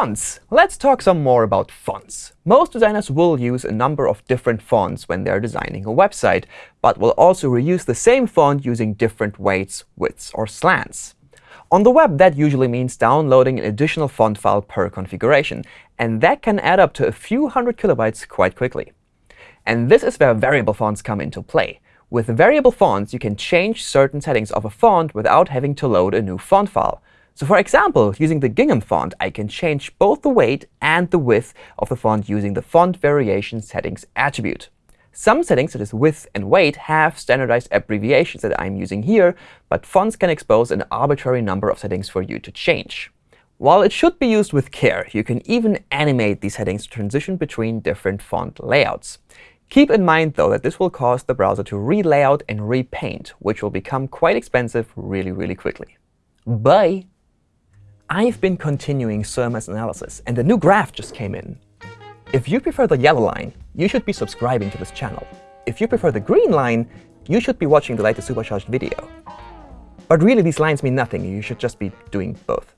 Fonts. Let's talk some more about fonts. Most designers will use a number of different fonts when they're designing a website, but will also reuse the same font using different weights, widths, or slants. On the web, that usually means downloading an additional font file per configuration. And that can add up to a few hundred kilobytes quite quickly. And this is where variable fonts come into play. With variable fonts, you can change certain settings of a font without having to load a new font file. So for example, using the Gingham font, I can change both the weight and the width of the font using the Font Variation Settings attribute. Some settings, such as width and weight, have standardized abbreviations that I'm using here, but fonts can expose an arbitrary number of settings for you to change. While it should be used with care, you can even animate these settings to transition between different font layouts. Keep in mind, though, that this will cause the browser to relayout and repaint, which will become quite expensive really, really quickly. Bye! I've been continuing CMS analysis, and a new graph just came in. If you prefer the yellow line, you should be subscribing to this channel. If you prefer the green line, you should be watching the latest supercharged video. But really, these lines mean nothing. You should just be doing both.